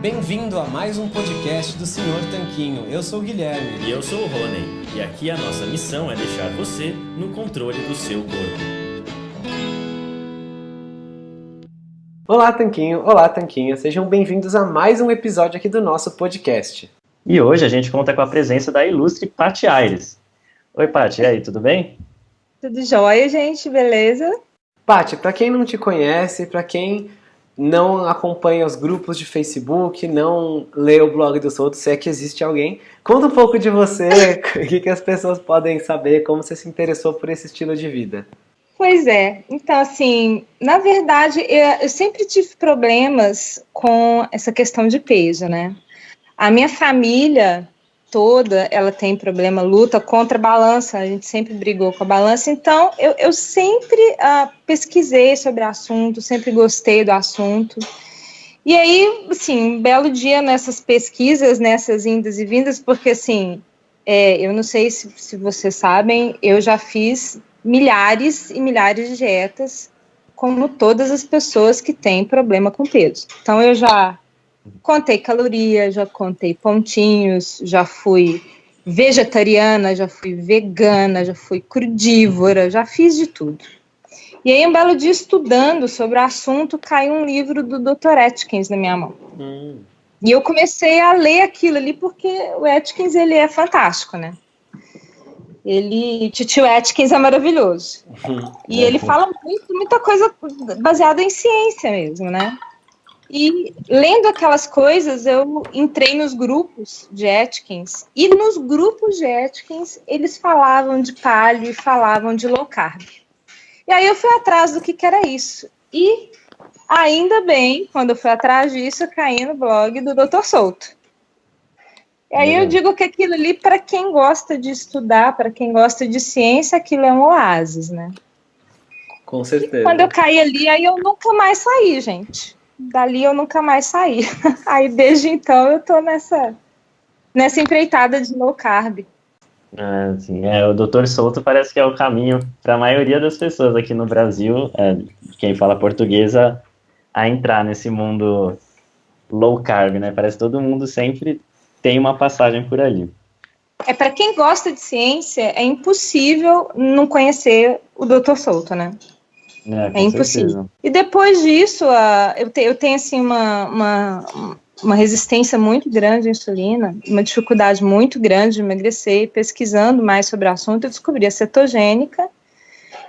Bem-vindo a mais um podcast do Senhor Tanquinho. Eu sou o Guilherme. E eu sou o Rony. E aqui a nossa missão é deixar você no controle do seu corpo. Olá, Tanquinho. Olá, Tanquinha. Sejam bem-vindos a mais um episódio aqui do nosso podcast. E hoje a gente conta com a presença da ilustre Paty Aires. Oi, Paty, e aí, tudo bem? Tudo jóia, gente, beleza? Paty, para quem não te conhece, para quem não acompanha os grupos de Facebook, não lê o blog dos outros, se é que existe alguém. Conta um pouco de você, o que, que as pessoas podem saber, como você se interessou por esse estilo de vida. Pois é, então assim, na verdade, eu, eu sempre tive problemas com essa questão de peso, né? A minha família toda, ela tem problema, luta contra a balança, a gente sempre brigou com a balança, então eu, eu sempre uh, pesquisei sobre o assunto, sempre gostei do assunto. E aí, assim, um belo dia nessas pesquisas, nessas indas e vindas, porque assim, é, eu não sei se, se vocês sabem, eu já fiz milhares e milhares de dietas, como todas as pessoas que têm problema com peso. Então eu já Contei calorias, já contei pontinhos, já fui vegetariana, já fui vegana, já fui crudívora, já fiz de tudo. E aí, um belo dia, estudando sobre o assunto, caiu um livro do Dr. Atkins na minha mão. Hum. E eu comecei a ler aquilo ali, porque o Atkins, ele é fantástico, né? Ele, Titio Atkins é maravilhoso. Uhum. E ele fala muito, muita coisa baseada em ciência mesmo, né? E lendo aquelas coisas, eu entrei nos grupos de Atkins, e nos grupos de Atkins, eles falavam de palio e falavam de low carb. E aí eu fui atrás do que, que era isso. E ainda bem, quando eu fui atrás disso, eu caí no blog do Dr. Souto. E aí eu digo que aquilo ali, para quem gosta de estudar, para quem gosta de ciência, aquilo é um oásis, né? Com certeza. E quando eu caí ali, aí eu nunca mais saí, gente dali eu nunca mais saí. Aí desde então eu tô nessa, nessa empreitada de low carb. Ah, sim. É, o Dr. Souto parece que é o caminho para a maioria das pessoas aqui no Brasil, é, quem fala portuguesa, a entrar nesse mundo low carb, né? Parece que todo mundo sempre tem uma passagem por ali. É para quem gosta de ciência, é impossível não conhecer o Dr. Souto, né? É, é impossível. Certeza. E depois disso, uh, eu, te, eu tenho assim uma, uma, uma resistência muito grande à insulina, uma dificuldade muito grande de emagrecer. Pesquisando mais sobre o assunto, eu descobri a cetogênica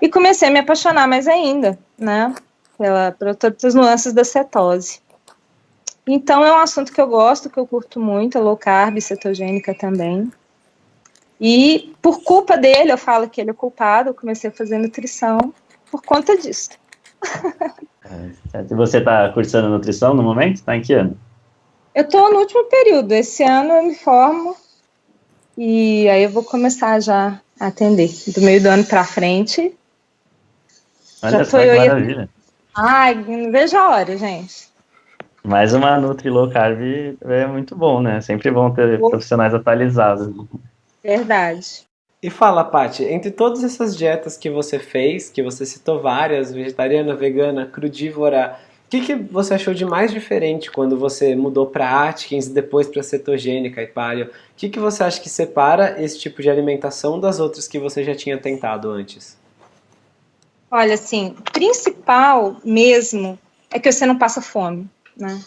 e comecei a me apaixonar mais ainda, né? Pela, por todas as nuances da cetose. Então, é um assunto que eu gosto, que eu curto muito, a low carb, cetogênica também. E por culpa dele, eu falo que ele é culpado, eu comecei a fazer nutrição por conta disso. É, você está cursando nutrição no momento? Está em que ano? Eu estou no último período. Esse ano eu me formo e aí eu vou começar já a atender. Do meio do ano para frente. Olha já só que maravilha. Ai, não vejo a hora, gente. Mais uma Nutri Low Carb é muito bom, né? Sempre bom ter profissionais atualizados. Verdade. E fala, Paty, entre todas essas dietas que você fez, que você citou várias, vegetariana, vegana, crudívora, o que, que você achou de mais diferente quando você mudou para Atkins e depois para cetogênica e paleo? O que, que você acha que separa esse tipo de alimentação das outras que você já tinha tentado antes? Olha, assim, principal mesmo é que você não passa fome, né?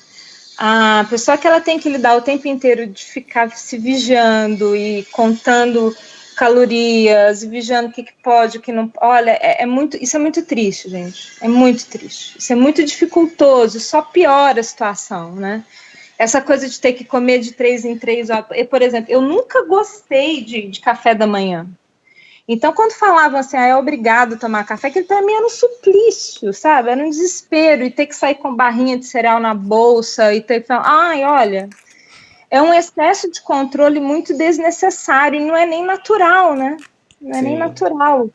A pessoa que ela tem que lidar o tempo inteiro de ficar se vigiando e contando calorias, vigiando o que, que pode, o que não. Olha, é, é, muito, isso é muito triste, gente. É muito triste. Isso é muito dificultoso, só piora a situação, né? Essa coisa de ter que comer de três em três horas. Por exemplo, eu nunca gostei de, de café da manhã. Então, quando falavam assim, ah, é obrigado a tomar café, aquilo para mim era um suplício, sabe? Era um desespero, e ter que sair com barrinha de cereal na bolsa, e ter que falar, ai, olha, é um excesso de controle muito desnecessário e não é nem natural, né? Não é Sim. nem natural.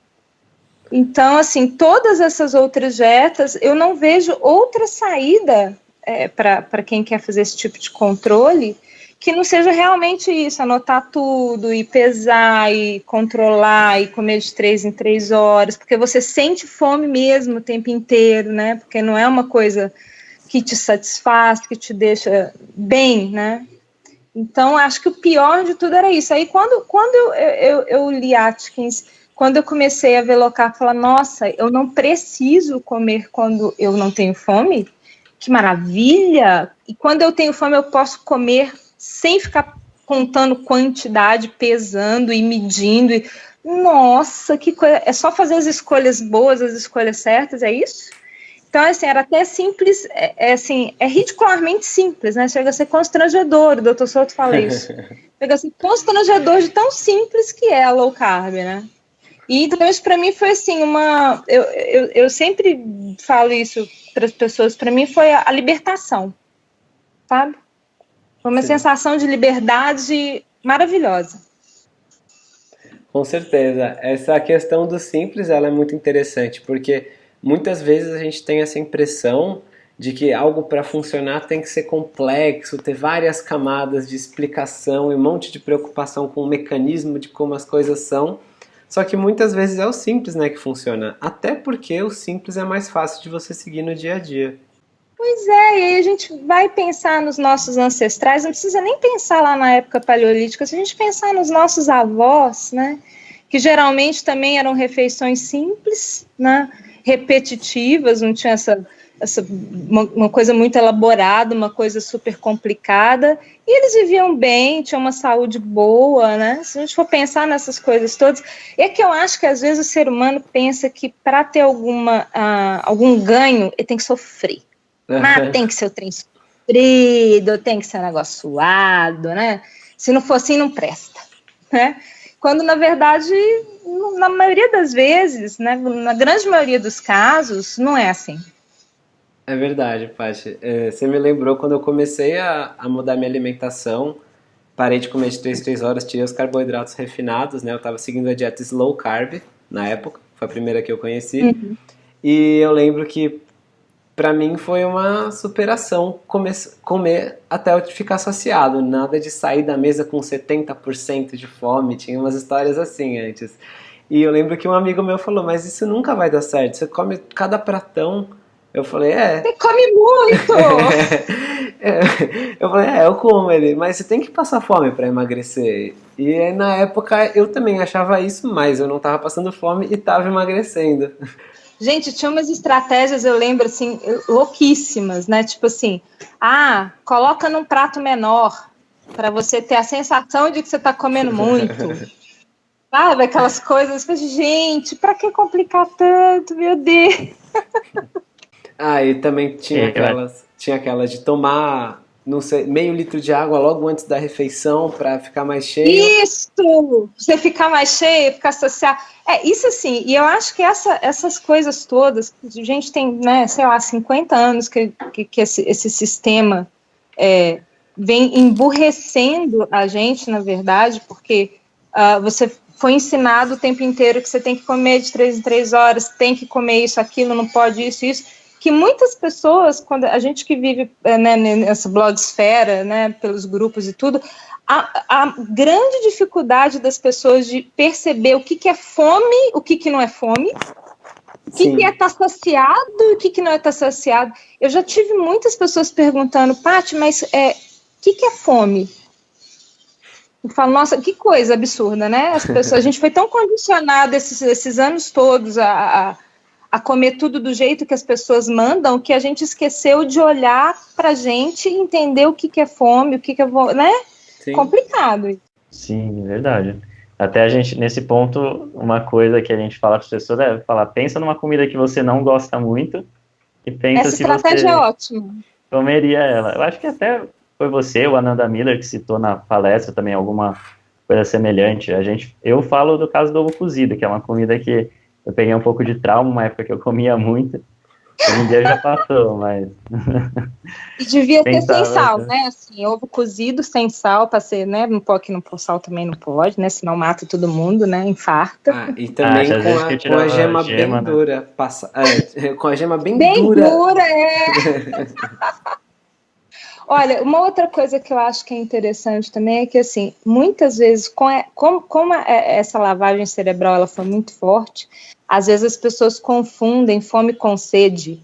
Então, assim, todas essas outras dietas, eu não vejo outra saída é, para quem quer fazer esse tipo de controle que não seja realmente isso, anotar tudo e pesar e controlar e comer de três em três horas, porque você sente fome mesmo o tempo inteiro, né? Porque não é uma coisa que te satisfaz, que te deixa bem, né? Então, acho que o pior de tudo era isso. Aí, quando, quando eu, eu, eu li Atkins, quando eu comecei a ver low carb, falar, nossa, eu não preciso comer quando eu não tenho fome, que maravilha! E quando eu tenho fome, eu posso comer sem ficar contando quantidade, pesando e medindo. E, nossa, que coisa! É só fazer as escolhas boas, as escolhas certas, é isso? Então, assim, era até simples, é, é, assim, é ridicularmente simples, né? Chega a ser constrangedor, o doutor Souto fala isso. Chega a ser constrangedor de tão simples que é a low carb, né? E então isso para mim foi assim uma, eu, eu, eu sempre falo isso para as pessoas, para mim foi a, a, libertação, sabe? Foi uma Sim. sensação de liberdade maravilhosa. Com certeza, essa questão do simples ela é muito interessante porque muitas vezes a gente tem essa impressão de que algo para funcionar tem que ser complexo, ter várias camadas de explicação e um monte de preocupação com o mecanismo de como as coisas são. Só que muitas vezes é o simples né, que funciona, até porque o simples é mais fácil de você seguir no dia a dia. Pois é, e aí a gente vai pensar nos nossos ancestrais, não precisa nem pensar lá na época paleolítica, se a gente pensar nos nossos avós, né, que geralmente também eram refeições simples, né, repetitivas, não tinha essa essa, uma, uma, coisa muito elaborada, uma coisa super complicada, e eles viviam bem, tinham uma saúde boa, né? Se a gente for pensar nessas coisas todas, é que eu acho que às vezes o ser humano pensa que para ter alguma, uh, algum ganho, ele tem que sofrer. Mas tem que ser o trem sofrido, tem que ser um negócio suado, né? Se não for assim, não presta, né? Quando, na verdade, na maioria das vezes, né, na grande maioria dos casos, não é assim. É verdade, Paty. É, você me lembrou quando eu comecei a, a, mudar minha alimentação, parei de comer de 3 3 horas, tirei os carboidratos refinados, né? Eu estava seguindo a dieta slow carb na época, foi a primeira que eu conheci. Uhum. E eu lembro que para mim foi uma superação comer, comer até eu ficar saciado, nada de sair da mesa com 70% de fome, tinha umas histórias assim antes. E eu lembro que um amigo meu falou, mas isso nunca vai dar certo, você come cada pratão eu falei, é. Você come muito! É, eu falei, é, eu como ele, mas você tem que passar fome para emagrecer. E aí, na época eu também achava isso, mas eu não tava passando fome e tava emagrecendo. Gente, tinha umas estratégias, eu lembro, assim, louquíssimas, né? Tipo assim, ah, coloca num prato menor, para você ter a sensação de que você tá comendo muito. Sabe, aquelas coisas, gente, para que complicar tanto, meu Deus? Ah, e também tinha é, aquelas, tinha aquelas de tomar meio litro de água logo antes da refeição para ficar mais cheio. Isso! Você ficar mais cheio, ficar saciado. É, isso assim, e eu acho que essa, essas coisas todas, a gente tem, né, sei lá, 50 anos que, que, que esse, esse sistema é, vem emburrecendo a gente, na verdade, porque uh, você foi ensinado o tempo inteiro que você tem que comer de três em três horas, tem que comer isso, aquilo, não pode isso, isso que muitas pessoas, quando a gente que vive eh, né, nessa blogosfera, né, pelos grupos e tudo, a, a, grande dificuldade das pessoas de perceber o que, que é fome, o que, que não é fome, o que, que é estar tá saciado e o que, que não é estar tá saciado. Eu já tive muitas pessoas perguntando, Paty, mas é, o que, que é fome? Eu falo, nossa, que coisa absurda, né? As pessoas, a gente foi tão condicionado esses, esses anos todos a, a a comer tudo do jeito que as pessoas mandam, que a gente esqueceu de olhar para a gente e entender o que, que é fome, o que, que é, né? Sim. Complicado. Sim, verdade. Até a gente, nesse ponto, uma coisa que a gente fala para as pessoas é falar, pensa numa comida que você não gosta muito e pensa Essa se estratégia você é ótima. comeria ela. Eu acho que até foi você, o Ananda Miller, que citou na palestra também alguma coisa semelhante. A gente, eu falo do caso do ovo cozido, que é uma comida que eu peguei um pouco de trauma, uma época que eu comia muito. Hoje em dia já passou, mas. E devia ter sem sal, né? Assim, ovo cozido sem sal, para ser, né? Não pode, que não sal também não pode, né? Senão mata todo mundo, né? Infarta. Ah, e também ah, com, a, com, a, gema, gema bem né? dura. Passa, é, com a gema bem, bem dura. dura, é. Olha, uma outra coisa que eu acho que é interessante também é que, assim, muitas vezes, a, como, como a, essa lavagem cerebral ela foi muito forte, às vezes as pessoas confundem fome com sede.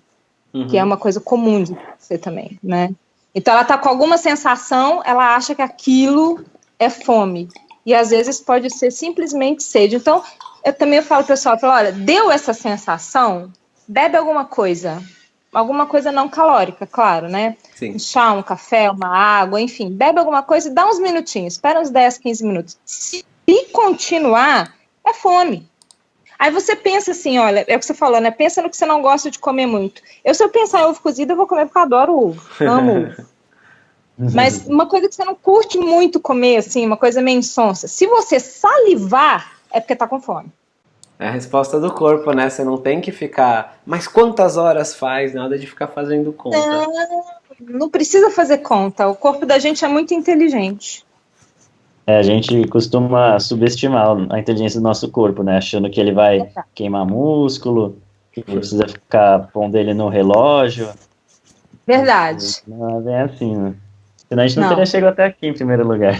uhum. que é uma coisa comum de você também, né? Então ela está com alguma sensação, ela acha que aquilo é fome. E às vezes pode ser simplesmente sede. Então, eu também falo pessoal, falo, olha, deu essa sensação, bebe alguma coisa. Alguma coisa não calórica, claro, né? Sim. Um chá, um café, uma água, enfim, bebe alguma coisa e dá uns minutinhos, espera uns 10, 15 minutos. Se continuar, é fome. Aí você pensa assim, olha, é o que você falou, né? Pensa no que você não gosta de comer muito. Eu, se eu pensar em ovo cozido, eu vou comer porque eu adoro ovo. Amo ovo. Mas uma coisa que você não curte muito comer, assim, uma coisa meio insonsa. Se você salivar, é porque tá com fome. É a resposta do corpo, né? Você não tem que ficar. Mas quantas horas faz? Nada de ficar fazendo conta. Não, não precisa fazer conta. O corpo da gente é muito inteligente. É, a gente costuma subestimar a inteligência do nosso corpo, né? Achando que ele vai queimar músculo, que precisa ficar pondo ele no relógio. Verdade. Não é bem assim, né? Senão a gente não, não. teria chegado até aqui em primeiro lugar.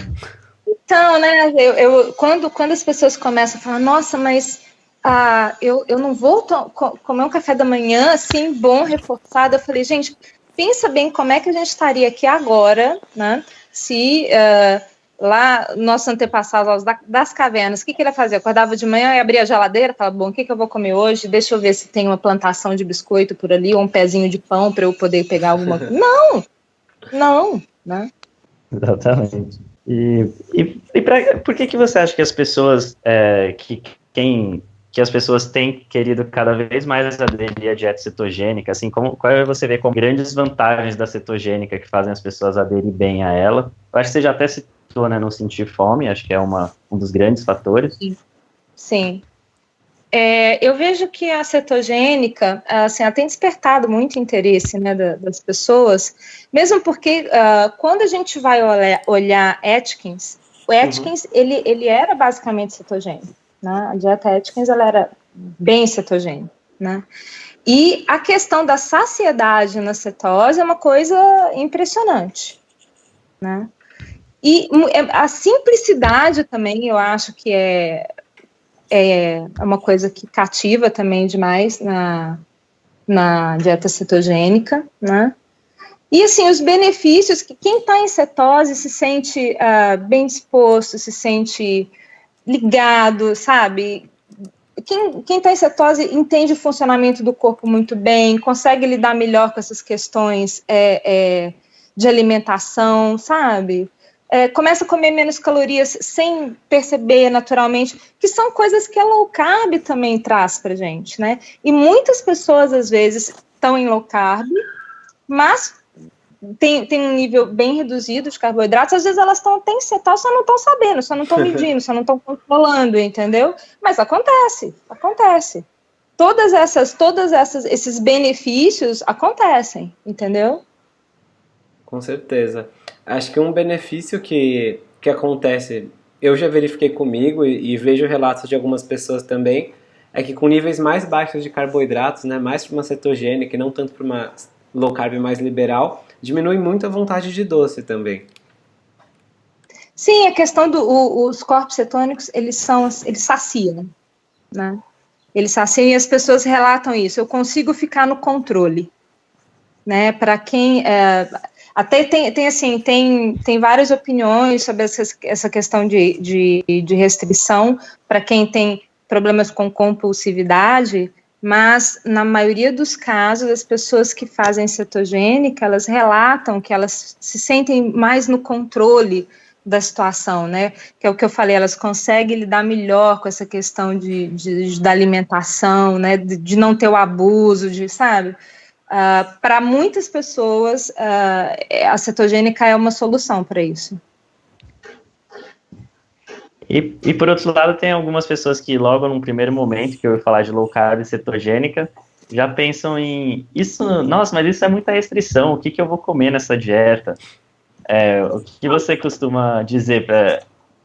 Então, né, eu, eu, quando, quando as pessoas começam a falar, nossa, mas ah, eu, eu não vou comer um café da manhã assim, bom, reforçado, eu falei, gente, pensa bem como é que a gente estaria aqui agora, né, se uh, lá, nossos antepassados das cavernas, o que, que ele fazia? Acordava de manhã e abria a geladeira, falava, bom, o que, que eu vou comer hoje? Deixa eu ver se tem uma plantação de biscoito por ali, ou um pezinho de pão para eu poder pegar alguma coisa. Não! Não! Né? Exatamente. E, e, e pra, por que que você acha que as pessoas, é, que quem que as pessoas têm querido cada vez mais aderir à dieta cetogênica, assim, como, qual você vê como grandes vantagens da cetogênica que fazem as pessoas aderir bem a ela? Eu acho que você já até citou, né, não sentir fome, acho que é uma, um dos grandes fatores. Sim, Sim. É, eu vejo que a cetogênica, assim, ela tem despertado muito interesse né, das pessoas, mesmo porque uh, quando a gente vai olhar, olhar Atkins, o uhum. Atkins, uhum. ele, ele era basicamente cetogênico, né? A dieta Atkins, ela era bem cetogênica, né? E a questão da saciedade na cetose é uma coisa impressionante, né? E é, a simplicidade também, eu acho que é é uma coisa que cativa também demais na, na dieta cetogênica, né? E assim, os benefícios que quem está em cetose se sente uh, bem disposto, se sente ligado, sabe? Quem está em cetose entende o funcionamento do corpo muito bem, consegue lidar melhor com essas questões é, é, de alimentação, sabe? é, começa a comer menos calorias sem perceber naturalmente, que são coisas que a low carb também traz para gente, né? E muitas pessoas, às vezes, estão em low carb, mas tem, tem um nível bem reduzido de carboidratos, às vezes elas estão têm cetal, só não estão sabendo, só não estão medindo, só não estão controlando, entendeu? Mas acontece, acontece. Todas essas, todas essas, esses benefícios acontecem, entendeu? Com certeza. Acho que um benefício que, que acontece, eu já verifiquei comigo e, e vejo relatos de algumas pessoas também, é que com níveis mais baixos de carboidratos, né, mais para uma cetogênica e não tanto para uma low carb mais liberal, diminui muito a vontade de doce também. Sim, a questão dos do, corpos cetônicos, eles são, eles saciam, né? Eles saciam e as pessoas relatam isso. Eu consigo ficar no controle, né? Para quem é, até tem, tem assim, tem, tem várias opiniões sobre essa, essa questão de, de, de restrição para quem tem problemas com compulsividade, mas na maioria dos casos, as pessoas que fazem cetogênica, elas relatam que elas se sentem mais no controle da situação, né? Que é o que eu falei, elas conseguem lidar melhor com essa questão de, de da alimentação, né? De, de, não ter o abuso, de, sabe? Uh, ah, para muitas pessoas, uh, a cetogênica é uma solução para isso. E, e, por outro lado, tem algumas pessoas que logo num primeiro momento que eu falar de low carb e cetogênica, já pensam em isso, nossa, mas isso é muita restrição, o que, que eu vou comer nessa dieta? É, o que você costuma dizer para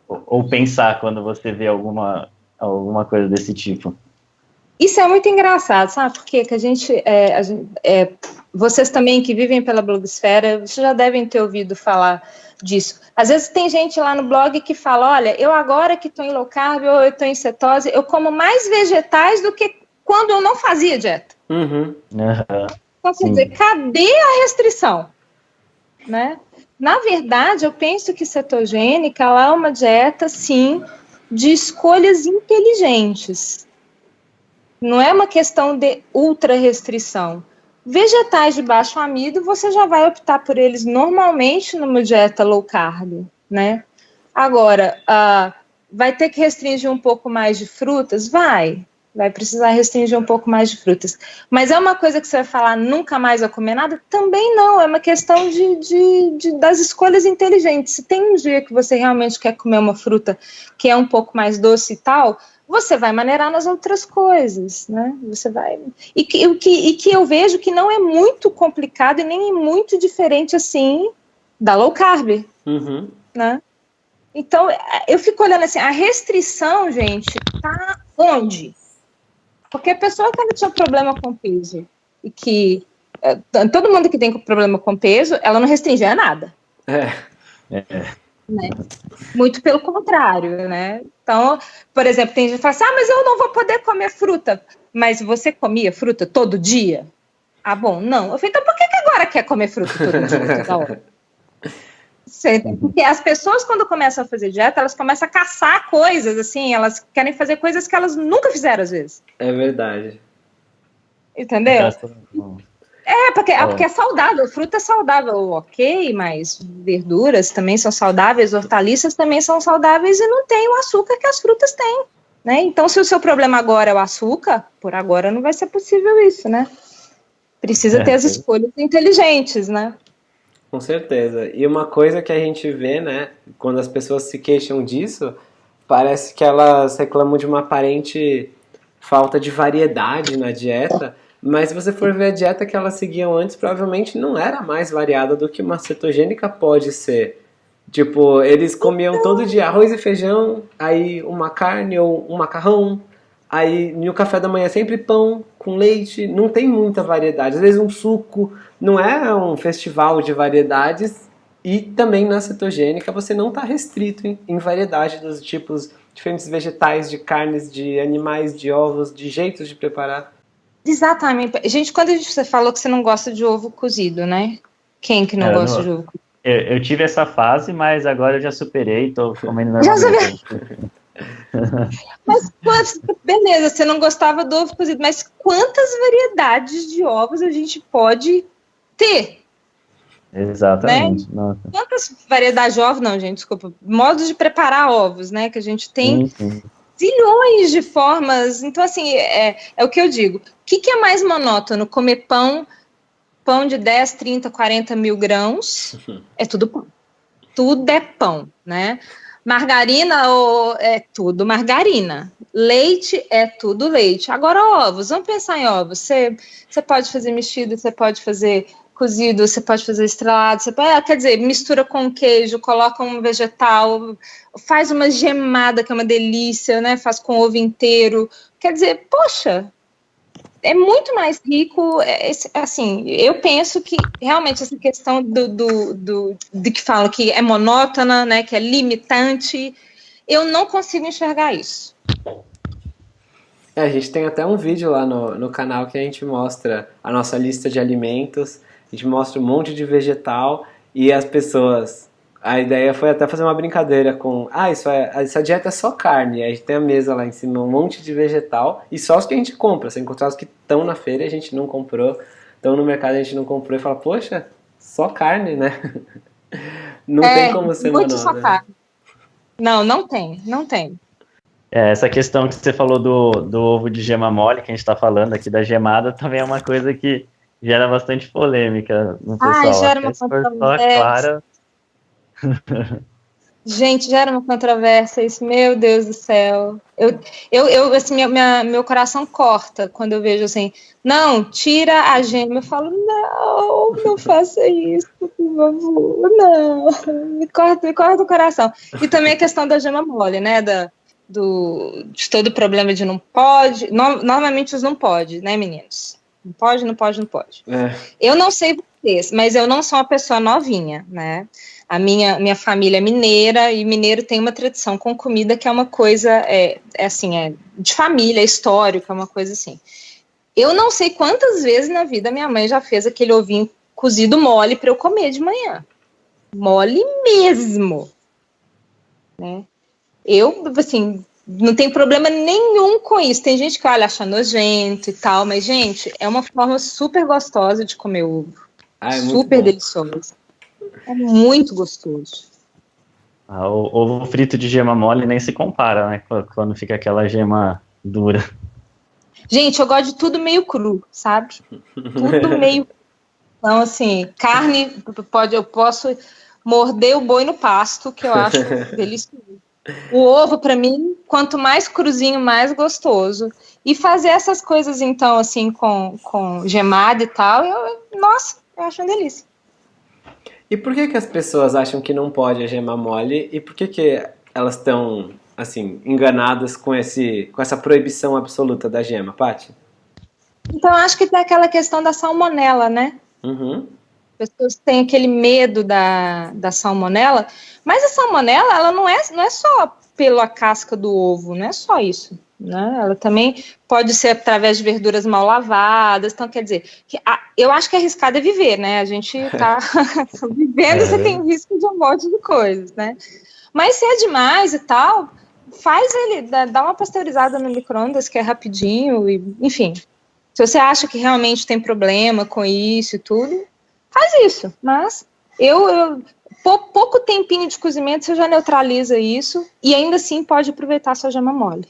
ou pensar quando você vê alguma, alguma coisa desse tipo? Isso é muito engraçado, sabe? Porque que a gente, é, a gente é, vocês também que vivem pela blogosfera, vocês já devem ter ouvido falar disso. Às vezes tem gente lá no blog que fala, olha, eu agora que estou em low carb ou eu estou em cetose, eu como mais vegetais do que quando eu não fazia dieta. Uhum. Uhum. Então, quer dizer, cadê a restrição? Né? Na verdade, eu penso que cetogênica é uma dieta, sim, de escolhas inteligentes. Não é uma questão de ultra restrição. Vegetais de baixo amido, você já vai optar por eles normalmente numa dieta low carb, né? Agora, uh, vai ter que restringir um pouco mais de frutas? Vai. Vai precisar restringir um pouco mais de frutas. Mas é uma coisa que você vai falar, nunca mais vai comer nada? Também não, é uma questão de, de, de, das escolhas inteligentes. Se tem um dia que você realmente quer comer uma fruta que é um pouco mais doce e tal, você vai maneirar nas outras coisas, né? Você vai. E que, e que, e que eu vejo que não é muito complicado e nem muito diferente assim da low carb. Uhum. Né? Então, eu fico olhando assim, a restrição, gente, tá onde? Porque a pessoa que ela tinha problema com peso e que é, todo mundo que tem problema com peso, ela não restringia nada. É. É. Né? Muito pelo contrário, né? Então, por exemplo, tem gente que fala assim, ah, mas eu não vou poder comer fruta. Mas você comia fruta todo dia? Ah, bom, não. Eu falei, então por que, que agora quer comer fruta todo dia, toda hora? Porque as pessoas, quando começam a fazer dieta, elas começam a caçar coisas, assim, elas querem fazer coisas que elas nunca fizeram, às vezes. É verdade. Entendeu? É, porque é, porque é saudável, fruta é saudável, ok, mas verduras também são saudáveis, hortaliças também são saudáveis e não tem o açúcar que as frutas têm, né? Então, se o seu problema agora é o açúcar, por agora não vai ser possível isso, né? Precisa é, ter as escolhas inteligentes, né? Com certeza. E uma coisa que a gente vê, né, quando as pessoas se queixam disso, parece que elas reclamam de uma aparente falta de variedade na dieta, mas se você for ver a dieta que elas seguiam antes, provavelmente não era mais variada do que uma cetogênica pode ser. Tipo, eles comiam todo dia arroz e feijão, aí uma carne ou um macarrão, Aí no café da manhã sempre pão com leite, não tem muita variedade. Às vezes um suco, não é um festival de variedades. E também na cetogênica você não está restrito em, em variedade dos tipos diferentes vegetais, de carnes, de animais, de ovos, de jeitos de preparar. Exatamente. Gente, quando você falou que você não gosta de ovo cozido, né? Quem que não é, gosta não, de ovo cozido? Eu, eu, tive essa fase, mas agora eu já superei, estou comendo normalmente. Mas beleza, você não gostava do ovo cozido, mas quantas variedades de ovos a gente pode ter? Exatamente. Né? Quantas variedades de ovos? Não, gente, desculpa. Modos de preparar ovos, né? Que a gente tem sim, sim. Zilhões de formas. Então, assim, é, é o que eu digo. O que, que é mais monótono? Comer pão, pão de 10, 30, 40 mil grãos. É tudo pão. Tudo é pão, né? Margarina ou é tudo margarina. Leite é tudo leite. Agora, ovos, vamos pensar em ovos. Você, você pode fazer mexido, você pode fazer cozido, você pode fazer estrelado, você pode, ah, quer dizer, mistura com queijo, coloca um vegetal, faz uma gemada que é uma delícia, né? Faz com ovo inteiro. Quer dizer, poxa, é muito mais rico, é, assim, eu penso que realmente essa questão do, do, do, de que fala que é monótona, né, que é limitante, eu não consigo enxergar isso. É, a gente tem até um vídeo lá no, no canal que a gente mostra a nossa lista de alimentos, a gente mostra um monte de vegetal e as pessoas a ideia foi até fazer uma brincadeira com, ah, isso é, essa dieta é só carne, aí tem a mesa lá em cima, um monte de vegetal, e só os que a gente compra, você encontrar os que estão na feira a gente não comprou, estão no mercado a gente não comprou, e fala, poxa, só carne, né? Não é, tem como ser muito só carne. Não, não tem, não tem. É, essa questão que você falou do, do ovo de gema mole, que a gente está falando aqui da gemada, também é uma coisa que gera bastante polêmica no pessoal. Ai, gera uma controvérsia. Gente, gera uma controvérsia isso, meu Deus do céu. Eu, eu, eu assim, minha, minha, meu coração corta quando eu vejo assim, não, tira a gema. Eu falo, não, não faça isso, por favor, não. Me corta, me corta o coração. E também a questão da gema mole, né, da, do, de todo o problema de não pode. No, normalmente os não pode, né, meninos? Não pode, não pode, não pode. É. Eu não sei vocês, mas eu não sou uma pessoa novinha, né? A minha, minha família é mineira e mineiro tem uma tradição com comida que é uma coisa, é, é assim, é de família, é histórico, é uma coisa assim. Eu não sei quantas vezes na vida minha mãe já fez aquele ovinho cozido mole para eu comer de manhã. Mole mesmo. Né? Eu, assim, não tem problema nenhum com isso. Tem gente que olha, acha nojento e tal, mas, gente, é uma forma super gostosa de comer ovo. Ah, é super delicioso. É muito gostoso. Ah, o ovo frito de gema mole nem se compara, né? Quando fica aquela gema dura. Gente, eu gosto de tudo meio cru, sabe? Tudo meio. Então, assim, carne, pode, eu posso morder o boi no pasto, que eu acho delicioso. O ovo, para mim, quanto mais cruzinho, mais gostoso. E fazer essas coisas, então, assim, com, com gemada e tal, eu, nossa, eu acho uma delícia. E por que, que as pessoas acham que não pode a gema mole? E por que, que elas estão, assim, enganadas com, esse, com essa proibição absoluta da gema, Paty? Então, acho que tem aquela questão da salmonela, né? Uhum pessoas têm aquele medo da, da salmonela, mas a salmonela, ela não é, não é só pela casca do ovo, não é só isso. Né? Ela também pode ser através de verduras mal lavadas. Então, quer dizer, que a, eu acho que é arriscado é viver, né? A gente está vivendo, é. você tem risco de um monte de coisas, né? Mas se é demais e tal, faz ele, dá, dá uma pasteurizada no micro-ondas, que é rapidinho, e, enfim. Se você acha que realmente tem problema com isso e tudo, faz isso. Mas eu, eu pouco tempinho de cozimento você já neutraliza isso e ainda assim pode aproveitar sua gema mole.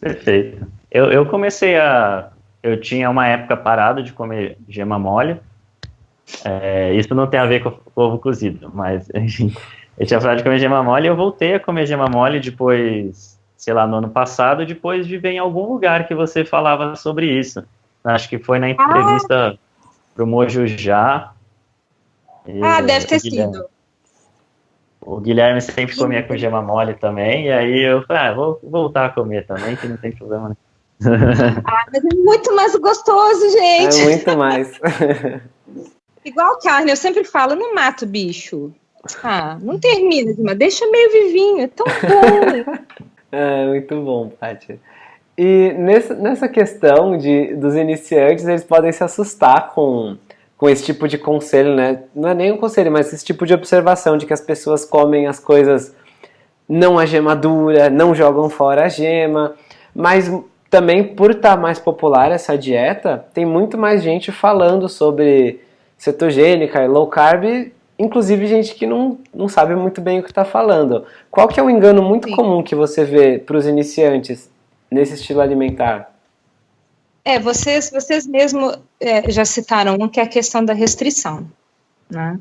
Perfeito. Eu, eu comecei a. Eu tinha uma época parada de comer gema mole. É, isso não tem a ver com ovo cozido, mas enfim, eu tinha parado de comer gema mole e eu voltei a comer gema mole depois, sei lá, no ano passado, depois de ver em algum lugar que você falava sobre isso. Acho que foi na entrevista. Ah pro Mojujá. Ah, deve ter sido. O Guilherme sempre comia com gema mole também, e aí eu falei, ah, vou voltar a comer também, que não tem problema, né? Ah, mas é muito mais gostoso, gente. É muito mais. Igual carne, eu sempre falo, não mata o bicho. Ah, não termina, mas deixa meio vivinho, é tão bom. é, muito bom, Paty. E nessa, nessa questão de, dos iniciantes, eles podem se assustar com, com esse tipo de conselho, né? Não é nem um conselho, mas esse tipo de observação de que as pessoas comem as coisas não a gema dura, não jogam fora a gema, mas também por estar tá mais popular essa dieta, tem muito mais gente falando sobre cetogênica e low carb, inclusive gente que não, não sabe muito bem o que está falando. Qual que é o engano muito Sim. comum que você vê para os iniciantes nesse estilo alimentar? É, vocês, vocês mesmo é, já citaram um que é a questão da restrição, né?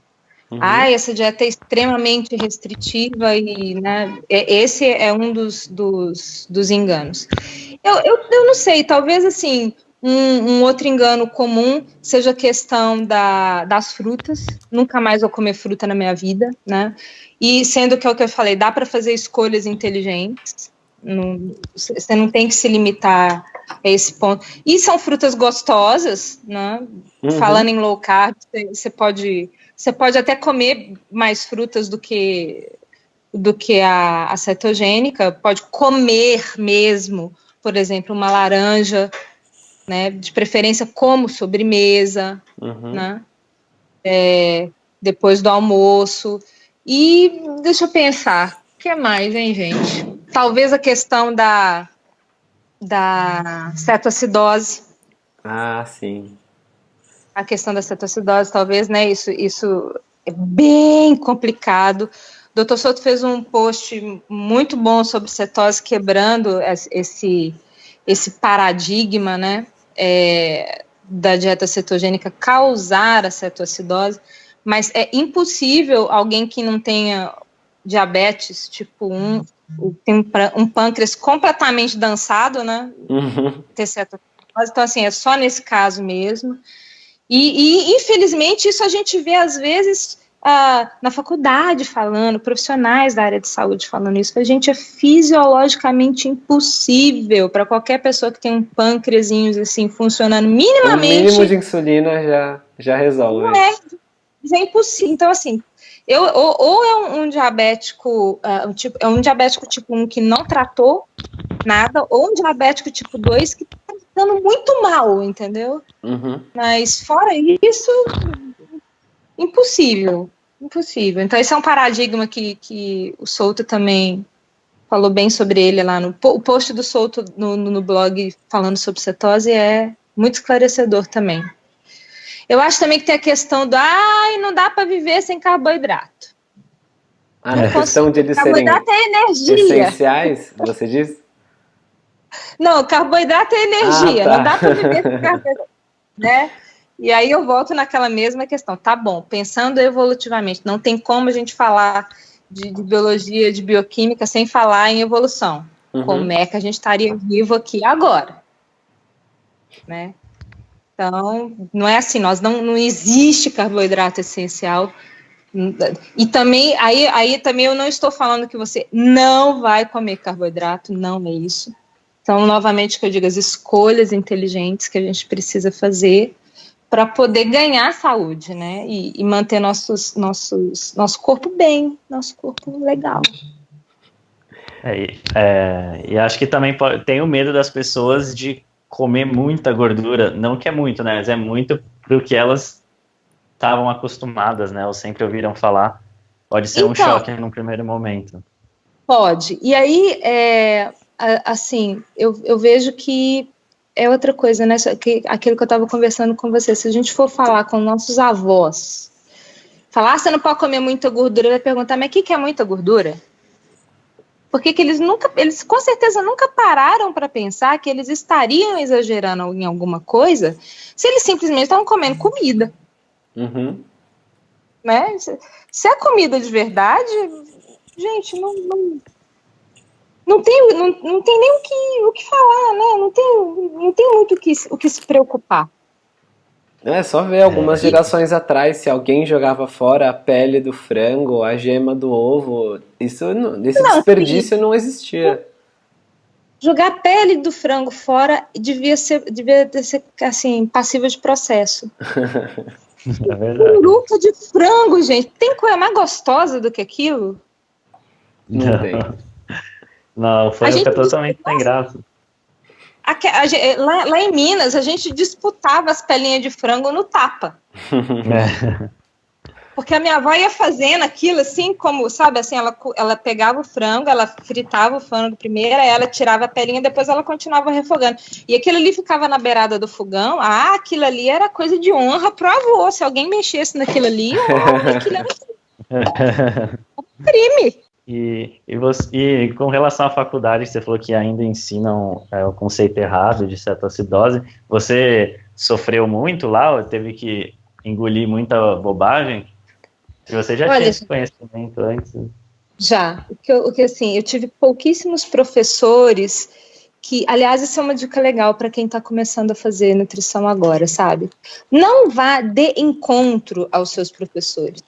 Uhum. Ah, essa dieta é extremamente restritiva e, né, é, esse é um dos, dos, dos enganos. Eu, eu, eu não sei, talvez, assim, um, um, outro engano comum seja a questão da, das frutas. Nunca mais vou comer fruta na minha vida, né? E sendo que é o que eu falei, dá para fazer escolhas inteligentes. Não, você não tem que se limitar a esse ponto. E são frutas gostosas, né? Uhum. Falando em low carb, você pode, você pode até comer mais frutas do que do que a, a cetogênica, pode comer mesmo, por exemplo, uma laranja, né? De preferência como sobremesa, uhum. né? É, depois do almoço. E deixa eu pensar, o que mais, hein, gente? Talvez a questão da, da cetoacidose. Ah, sim. A questão da cetoacidose, talvez, né? Isso, isso é bem complicado. O Dr. Souto fez um post muito bom sobre cetose, quebrando esse, esse paradigma, né? É, da dieta cetogênica causar a cetoacidose, mas é impossível alguém que não tenha diabetes tipo 1 tem um, pâncreas completamente dançado, né? Uhum. Então, assim, é só nesse caso mesmo. E, e infelizmente, isso a gente vê, às vezes, ah, na faculdade falando, profissionais da área de saúde falando isso. A gente é fisiologicamente impossível para qualquer pessoa que tem um pâncreas assim, funcionando minimamente. O mínimo de insulina já, já resolve. Não é, é impossível. Então, assim, eu, ou, ou é um, um diabético, uh, um tipo, é um diabético tipo 1 que não tratou nada, ou um diabético tipo 2 que está passando muito mal, entendeu? Uhum. Mas fora isso, impossível. Impossível. Então, esse é um paradigma que, que o Souto também falou bem sobre ele lá no o post do Souto no, no blog falando sobre cetose é muito esclarecedor também. Eu acho também que tem a questão do ai, não dá para viver sem carboidrato. Ah, a questão de eles serem é energia. essenciais, você diz? Não, carboidrato é energia, ah, tá. não dá para viver sem carboidrato, né? E aí eu volto naquela mesma questão. Tá bom, pensando evolutivamente, não tem como a gente falar de, de biologia, de bioquímica, sem falar em evolução. Uhum. Como é que a gente estaria vivo aqui agora? Né? Então, não é assim, nós não, não existe carboidrato essencial. E também, aí, aí também eu não estou falando que você não vai comer carboidrato, não é isso. Então, novamente, que eu digo, as escolhas inteligentes que a gente precisa fazer para poder ganhar saúde, né? E, e, manter nossos, nossos, nosso corpo bem, nosso corpo legal. É, é, e acho que também pode, tem o medo das pessoas de comer muita gordura, não que é muito, né? Mas é muito para o que elas estavam acostumadas, né? Ou sempre ouviram falar. Pode ser então, um choque num primeiro momento. Pode. E aí, é, assim, eu, eu vejo que é outra coisa, né? Que, aquilo que eu estava conversando com você. Se a gente for falar com nossos avós, falar, ah, você não pode comer muita gordura, vai perguntar, mas o que, que é muita gordura? Porque que eles nunca, eles com certeza nunca pararam para pensar que eles estariam exagerando em alguma coisa se eles simplesmente estavam comendo comida. Uhum. Né? Se é comida de verdade, gente, não, não, não tem, não, não tem nem o que, o que falar, né? Não tem, não tem muito o que, o que se preocupar. É só ver algumas é. gerações atrás, se alguém jogava fora a pele do frango, a gema do ovo, isso, esse não, desperdício não existia. Jogar a pele do frango fora devia ser, devia ser assim, passível de processo. é verdade. Puruca de frango, gente. Tem coisa mais gostosa do que aquilo? Não, não tem. Não, foi totalmente sem graça. A, a, lá, lá, em Minas, a gente disputava as pelinhas de frango no tapa. É. Porque a minha avó ia fazendo aquilo assim, como, sabe, assim, ela, ela pegava o frango, ela fritava o frango primeiro, aí ela tirava a pelinha, depois ela continuava refogando. E aquilo ali ficava na beirada do fogão, ah, aquilo ali era coisa de honra pro avô. Se alguém mexesse naquilo ali, oh, aquilo era crime. E, e, você, e, com relação à faculdade, você falou que ainda ensinam é, o conceito errado de cetoacidose. Você sofreu muito lá ou teve que engolir muita bobagem? Você já Olha, tinha esse conhecimento antes? Já. O que, o que assim, eu tive pouquíssimos professores que, aliás, isso é uma dica legal para quem está começando a fazer nutrição agora, sabe? Não vá de encontro aos seus professores.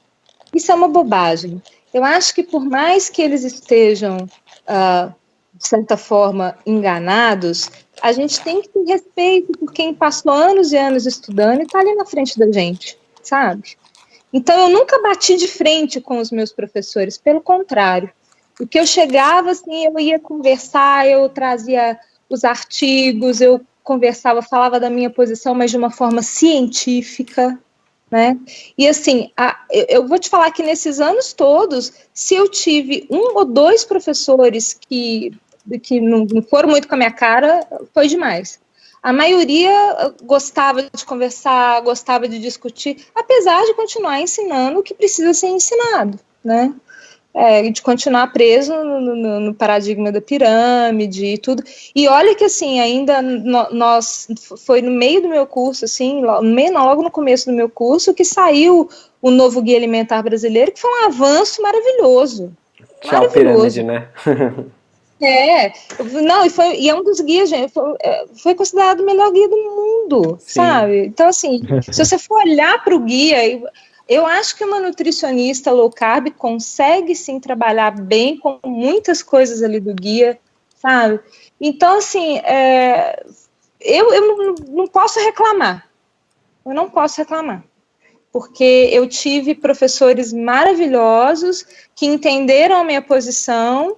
Isso é uma bobagem. Eu acho que por mais que eles estejam, uh, de certa forma, enganados, a gente tem que ter respeito por quem passou anos e anos estudando e está ali na frente da gente, sabe? Então, eu nunca bati de frente com os meus professores, pelo contrário. O que eu chegava, assim, eu ia conversar, eu trazia os artigos, eu conversava, falava da minha posição, mas de uma forma científica, né? E assim, a, eu, vou te falar que nesses anos todos, se eu tive um ou dois professores que, que não, não foram muito com a minha cara, foi demais. A maioria gostava de conversar, gostava de discutir, apesar de continuar ensinando o que precisa ser ensinado, né? É, de continuar preso no, no, no, paradigma da pirâmide e tudo. E olha que assim, ainda no, nós foi no meio do meu curso, assim, logo, logo no começo do meu curso, que saiu o novo guia alimentar brasileiro, que foi um avanço maravilhoso. Tchau, maravilhoso. pirâmide, né? É, não, e, foi, e é um dos guias, gente, foi, é, foi considerado o melhor guia do mundo, Sim. sabe? Então, assim, se você for olhar para o guia, eu acho que uma nutricionista low carb consegue sim trabalhar bem com muitas coisas ali do guia, sabe? Então, assim, é, eu, eu não, não posso reclamar. Eu não posso reclamar. Porque eu tive professores maravilhosos que entenderam a minha posição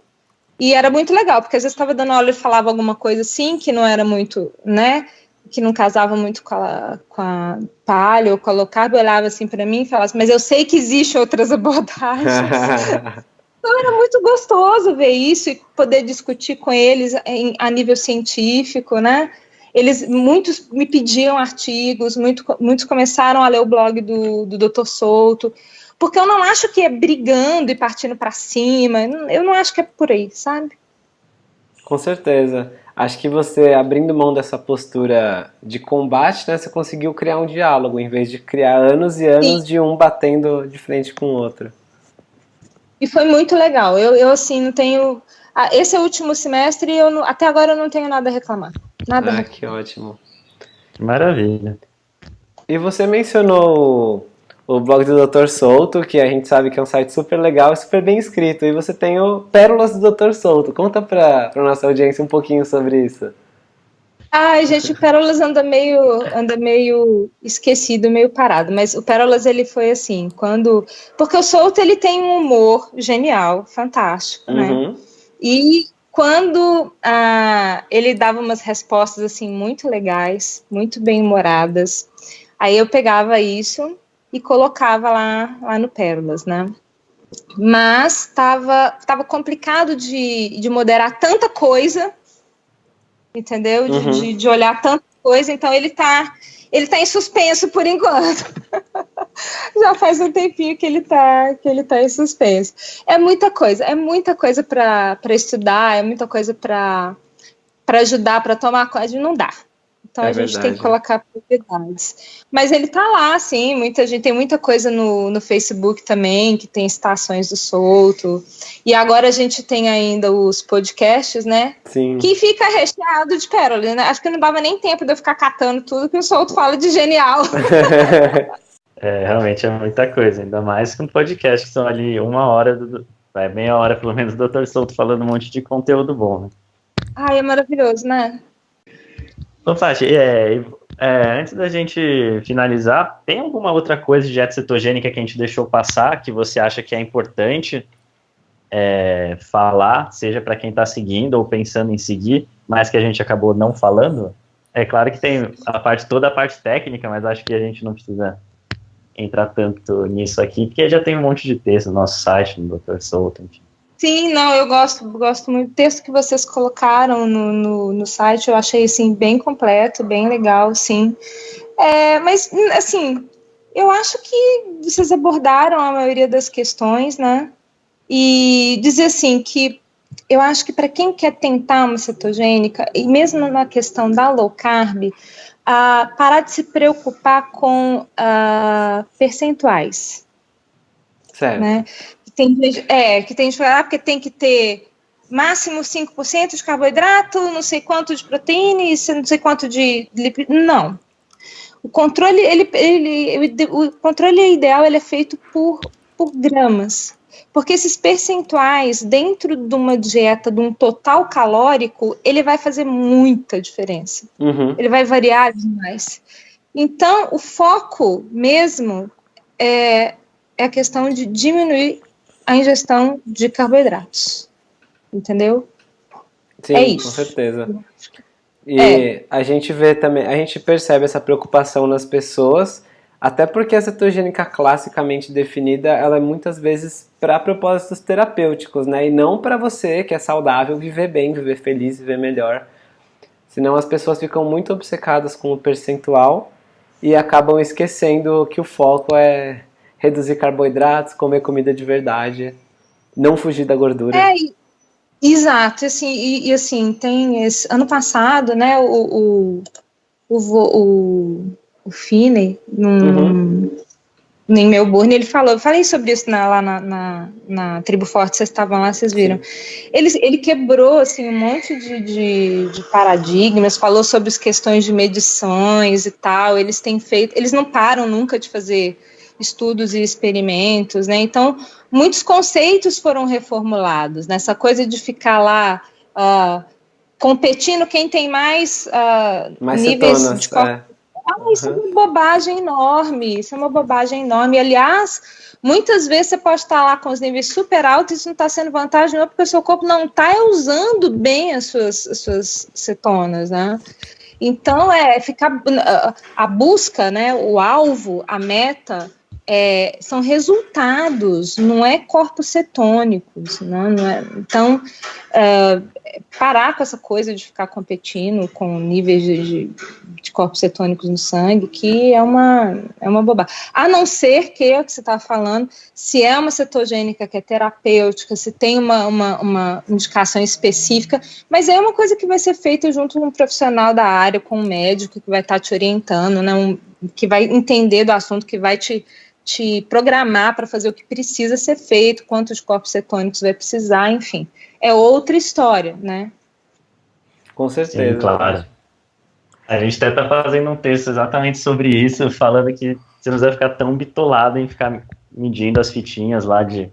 E era muito legal, porque às vezes estava dando aula e falava alguma coisa assim, que não era muito, né, que não casava muito com a, com a palha ou com a olhava assim para mim e falava assim, mas eu sei que existem outras abordagens. então era muito gostoso ver isso e poder discutir com eles em, a nível científico, né? Eles, muitos me pediam artigos, muito, muitos começaram a ler o blog do, do Dr. Souto, porque eu não acho que é brigando e partindo para cima, eu não acho que é por aí, sabe? Com certeza. Acho que você, abrindo mão dessa postura de combate, né, você conseguiu criar um diálogo, em vez de criar anos e anos Sim. de um batendo de frente com o outro. E foi muito legal. Eu, eu assim, não tenho... Esse é o último semestre e eu não, até agora eu não tenho nada a reclamar. Nada. Ah, que ótimo. Maravilha. E você mencionou o blog do Dr. Souto, que a gente sabe que é um site super legal e super bem escrito. E você tem o Pérolas do Dr. Souto. Conta para a nossa audiência um pouquinho sobre isso. Ai, gente, o Pérolas anda meio, anda meio esquecido, meio parado, mas o Pérolas ele foi assim, quando, porque o Souto ele tem um humor genial, fantástico, né? uhum. E quando ah, ele dava umas respostas assim muito legais, muito bem humoradas, aí eu pegava isso e colocava lá, lá no Pérolas, né? Mas estava tava complicado de, de moderar tanta coisa, entendeu? De, uhum. de, de, olhar tanta coisa, então ele está ele tá em suspenso por enquanto. Já faz um tempinho que ele está que ele tá em suspenso. É muita coisa, é muita coisa para estudar, é muita coisa para ajudar, para tomar coisa, não dá. Então é a gente verdade. tem que colocar prioridades. Mas ele tá lá, sim, muita gente tem muita coisa no, no Facebook também, que tem estações do solto. E agora a gente tem ainda os podcasts, né? Sim. Que fica recheado de pérolas, né? Acho que não dava nem tempo de eu ficar catando tudo que o solto fala de genial. é, realmente é muita coisa, ainda mais com podcast que são ali uma hora, do, vai, meia hora pelo menos do Dr. Solto falando um monte de conteúdo bom, né? Ai, é maravilhoso, né? Então, Fati, é, é, antes da gente finalizar, tem alguma outra coisa de dieta cetogênica que a gente deixou passar que você acha que é importante é, falar, seja para quem está seguindo ou pensando em seguir, mas que a gente acabou não falando? É claro que tem a parte toda a parte técnica, mas acho que a gente não precisa entrar tanto nisso aqui, porque já tem um monte de texto no nosso site, no Dr. Souto, enfim. Sim, não, eu gosto, gosto muito. O texto que vocês colocaram no, no, no site, eu achei, assim, bem completo, bem legal, sim. É, mas, assim, eu acho que vocês abordaram a maioria das questões, né? E dizer, assim, que eu acho que para quem quer tentar uma cetogênica, e mesmo na questão da low carb, a parar de se preocupar com uh, percentuais. Certo. Né? Tem, é, que tem que ah, porque tem que ter máximo 5% de carboidrato, não sei quanto de proteína e não sei quanto de lipid. Não. O controle, ele, ele, o controle ideal ele é feito por, por gramas. Porque esses percentuais dentro de uma dieta, de um total calórico, ele vai fazer muita diferença. Uhum. Ele vai variar demais. Então, o foco mesmo é, é a questão de diminuir a ingestão de carboidratos. Entendeu? Sim, é isso. com certeza. E é. a gente vê também, a gente percebe essa preocupação nas pessoas, até porque a cetogênica classicamente definida, ela é muitas vezes para propósitos terapêuticos, né? E não para você que é saudável viver bem, viver feliz, viver melhor. Senão as pessoas ficam muito obcecadas com o percentual e acabam esquecendo que o foco é reduzir carboidratos, comer comida de verdade, não fugir da gordura. É, exato, assim, e, e assim, tem esse, ano passado, né, o, o, o, o, o Finney, num, uhum. em Melbourne, ele falou, eu falei sobre isso na, lá na, na, na, Tribo Forte, vocês estavam lá, vocês viram. Ele, ele quebrou, assim, um monte de, de, de, paradigmas, falou sobre as questões de medições e tal, eles têm feito, eles não param nunca de fazer estudos e experimentos, né? Então, muitos conceitos foram reformulados, nessa né? coisa de ficar lá uh, competindo quem tem mais, uh, mais níveis cetonas, de é. Ah, isso uhum. é uma bobagem enorme, isso é uma bobagem enorme. Aliás, muitas vezes você pode estar lá com os níveis super altos e isso não está sendo vantagem não, porque o seu corpo não está usando bem as suas, as suas cetonas, né? Então, é ficar a busca, né, o alvo, a meta, é, são resultados, não é corpos cetônicos. Né? Não é, então, é, parar com essa coisa de ficar competindo com níveis de, de, corpos cetônicos no sangue, que é uma, é uma bobagem. A não ser que, é o que você estava falando, se é uma cetogênica que é terapêutica, se tem uma, uma, uma indicação específica, mas é uma coisa que vai ser feita junto com um profissional da área, com um médico que vai estar te orientando, né, um, que vai entender do assunto, que vai te te programar para fazer o que precisa ser feito, quantos corpos cetônicos vai precisar, enfim. É outra história, né? Com certeza. Sim, claro. A gente até está fazendo um texto exatamente sobre isso, falando que você não vai ficar tão bitolado em ficar medindo as fitinhas lá de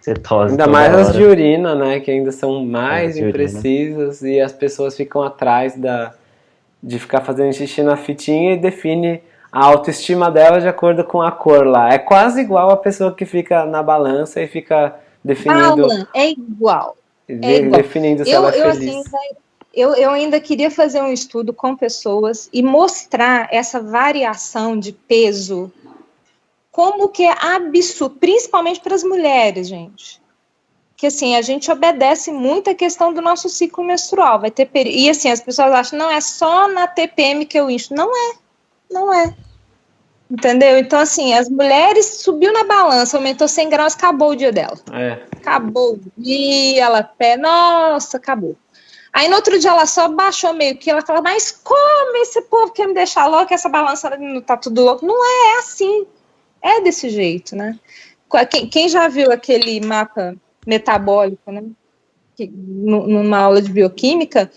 cetose. Ainda mais hora. as de urina, né? Que ainda são mais imprecisas e as pessoas ficam atrás da, de ficar fazendo xixi na fitinha e define a autoestima dela de acordo com a cor lá. É quase igual a pessoa que fica na balança e fica definindo. Alan, é igual. De, é igual. Definindo se eu, ela é eu, feliz. Assim, eu, eu ainda queria fazer um estudo com pessoas e mostrar essa variação de peso, como que é absurdo, principalmente para as mulheres, gente. Que assim, a gente obedece muito a questão do nosso ciclo menstrual. Vai ter peri... E assim, as pessoas acham, não, é só na TPM que eu incho. Não é. Não é. Entendeu? Então, assim, as mulheres subiu na balança, aumentou 100 graus, acabou o dia dela. É. Acabou o dia, ela pé, nossa, acabou. Aí no outro dia ela só baixou meio que, ela fala, mas como esse povo quer me deixar louco, essa balança não tá tudo louco? Não é, é assim. É desse jeito, né? Quem, quem já viu aquele mapa metabólico, né? Que, numa aula de bioquímica,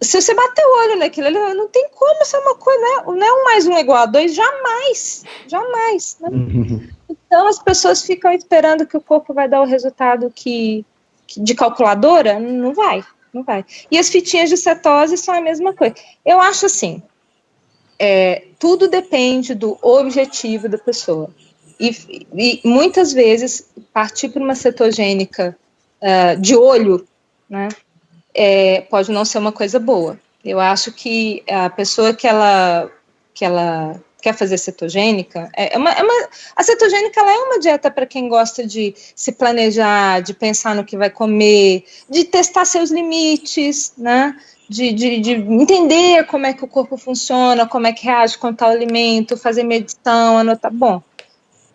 se você bater o olho naquilo, não tem como ser uma coisa, né? não é um mais um igual a dois, jamais, jamais. Né? Então as pessoas ficam esperando que o corpo vai dar o resultado que, que, de calculadora, não vai, não vai. E as fitinhas de cetose são a mesma coisa. Eu acho assim, é, tudo depende do objetivo da pessoa. E, e muitas vezes partir para uma cetogênica uh, de olho, né? É, pode não ser uma coisa boa. Eu acho que a pessoa que ela, que ela quer fazer cetogênica, é, é uma, é uma, a cetogênica é uma dieta para quem gosta de se planejar, de pensar no que vai comer, de testar seus limites, né? De, de, de, entender como é que o corpo funciona, como é que reage com tal alimento, fazer medição, anotar. Bom,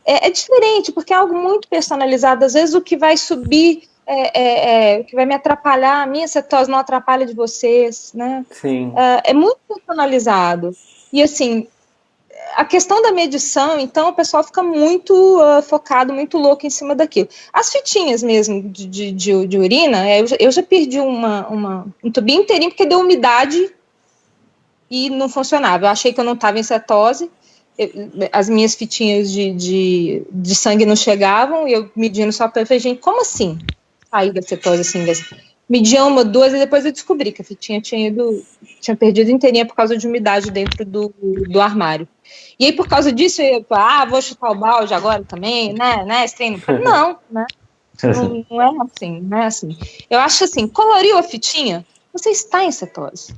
é, é diferente, porque é algo muito personalizado. Às vezes o que vai subir é, é, é, que vai me atrapalhar, a minha cetose não atrapalha de vocês, né? Sim. É, é muito personalizado. E assim, a questão da medição, então, o pessoal fica muito uh, focado, muito louco em cima daquilo. As fitinhas mesmo de, de, de, de urina, é, eu já, eu já, perdi uma, uma, um tubinho inteirinho porque deu umidade e não funcionava. Eu achei que eu não estava em cetose, eu, as minhas fitinhas de, de, de sangue não chegavam, e eu medindo só para ver, gente, como assim? Sair da cetose assim, media uma, duas, e depois eu descobri que a fitinha tinha ido, tinha perdido inteirinha por causa de umidade dentro do, do armário. E aí, por causa disso, eu, ah, vou chutar o balde agora também, né, né, treino. Não, né, não, não, é assim, não é assim. Eu acho assim, coloriu a fitinha, você está em cetose.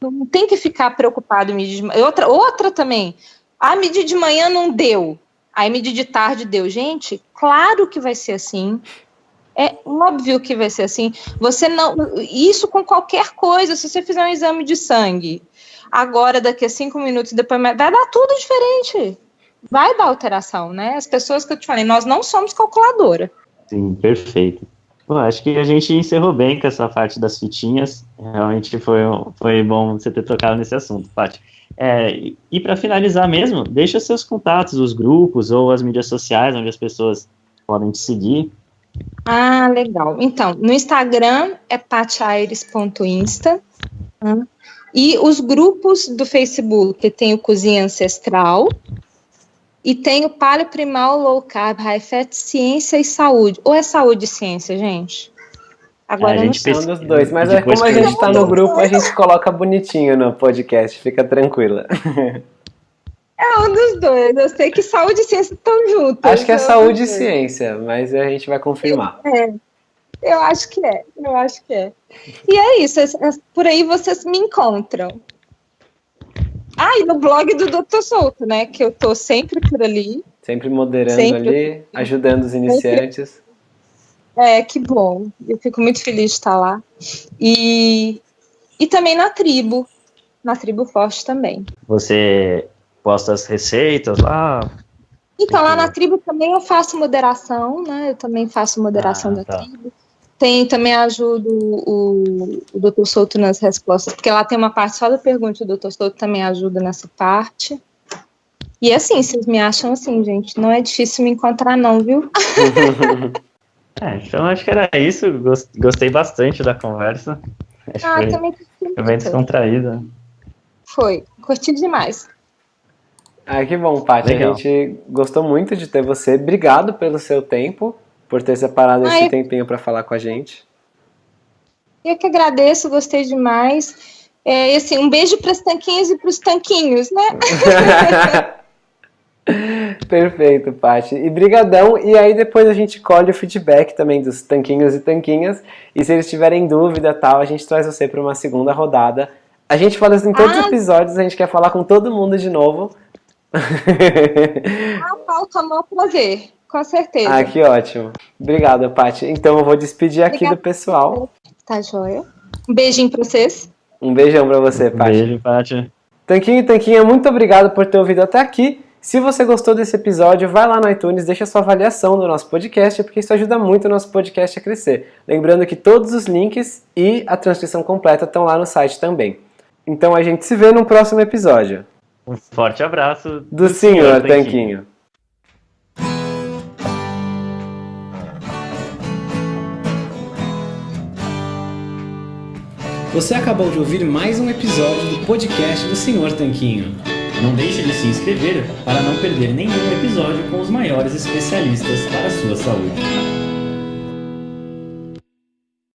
Não tem que ficar preocupado em medir de outra, outra também, ah, medir de manhã não deu, aí medir de tarde deu. Gente, claro que vai ser assim, é óbvio que vai ser assim. Você não. Isso com qualquer coisa. Se você fizer um exame de sangue, agora, daqui a cinco minutos depois, vai dar tudo diferente. Vai dar alteração, né? As pessoas que eu te falei, nós não somos calculadora. Sim, perfeito. Pô, acho que a gente encerrou bem com essa parte das fitinhas. Realmente foi, foi bom você ter tocado nesse assunto, Paty. É, e para finalizar mesmo, deixa seus contatos, os grupos ou as mídias sociais onde as pessoas podem te seguir ah, legal. Então, no Instagram é patiaires.insta. Né? E os grupos do Facebook tem o Cozinha Ancestral e tem o Paleo Primal Low Carb High Fat Ciência e Saúde. Ou é Saúde e Ciência, gente? Agora a gente sei. dos dois, mas é como a gente está no grupo, a gente coloca bonitinho no podcast, fica tranquila. É um dos dois. Eu sei que saúde e ciência estão juntos. Acho que é saúde e ciência, mas a gente vai confirmar. É, eu acho que é. Eu acho que é. E é isso. Por aí vocês me encontram. Ah, e no blog do Doutor Souto, né? Que eu tô sempre por ali. Sempre moderando sempre. ali, ajudando os iniciantes. É, que bom. Eu fico muito feliz de estar lá. E, e também na tribo. Na tribo forte também. Você posta as receitas lá? Então, lá na tribo também eu faço moderação, né? Eu também faço moderação ah, da tá. tribo. Tem, também ajudo o, o doutor Souto nas respostas, porque lá tem uma parte só da pergunta, o doutor Souto também ajuda nessa parte. E assim, vocês me acham assim, gente, não é difícil me encontrar não, viu? é, então acho que era isso, gostei bastante da conversa. Acho ah, foi, também foi bem descontraída. Foi, curti demais. Ah, que bom, Paty. A gente gostou muito de ter você. Obrigado pelo seu tempo, por ter separado Ai, esse tempinho para falar com a gente. Eu que agradeço, gostei demais. É, assim, um beijo para as tanquinhas e para os tanquinhos, né? Perfeito, Paty. E brigadão. E aí depois a gente colhe o feedback também dos tanquinhos e tanquinhas. E se eles tiverem dúvida tal, a gente traz você para uma segunda rodada. A gente fala isso em todos ah, os episódios, a gente quer falar com todo mundo de novo. ah, falta o prazer, com certeza. Ah, que ótimo. Obrigada, Paty. Então eu vou despedir aqui Obrigada. do pessoal. Tá joia. Um beijinho para vocês. Um beijão para você, Paty. Beijo, Paty. Tanquinho e Tanquinha, muito obrigado por ter ouvido até aqui. Se você gostou desse episódio, vai lá no iTunes, deixa sua avaliação do nosso podcast, porque isso ajuda muito o nosso podcast a crescer. Lembrando que todos os links e a transcrição completa estão lá no site também. Então a gente se vê no próximo episódio. Um forte abraço do, do senhor, senhor Tanquinho. Tanquinho. Você acabou de ouvir mais um episódio do podcast do Senhor Tanquinho. Não deixe de se inscrever para não perder nenhum episódio com os maiores especialistas para a sua saúde.